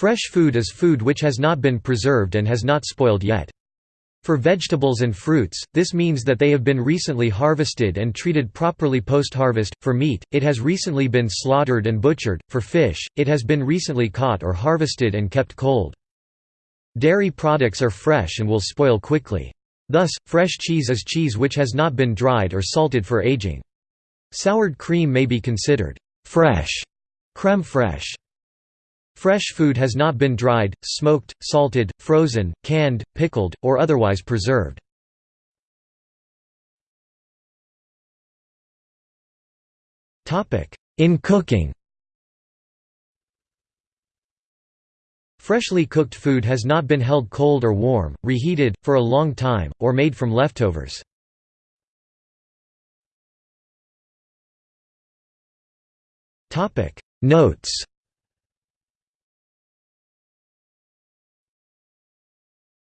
Fresh food is food which has not been preserved and has not spoiled yet. For vegetables and fruits, this means that they have been recently harvested and treated properly post-harvest. For meat, it has recently been slaughtered and butchered. For fish, it has been recently caught or harvested and kept cold. Dairy products are fresh and will spoil quickly. Thus, fresh cheese is cheese which has not been dried or salted for aging. Soured cream may be considered fresh, crème fraîche. Fresh food has not been dried, smoked, salted, frozen, canned, pickled, or otherwise preserved. In cooking Freshly cooked food has not been held cold or warm, reheated, for a long time, or made from leftovers. Notes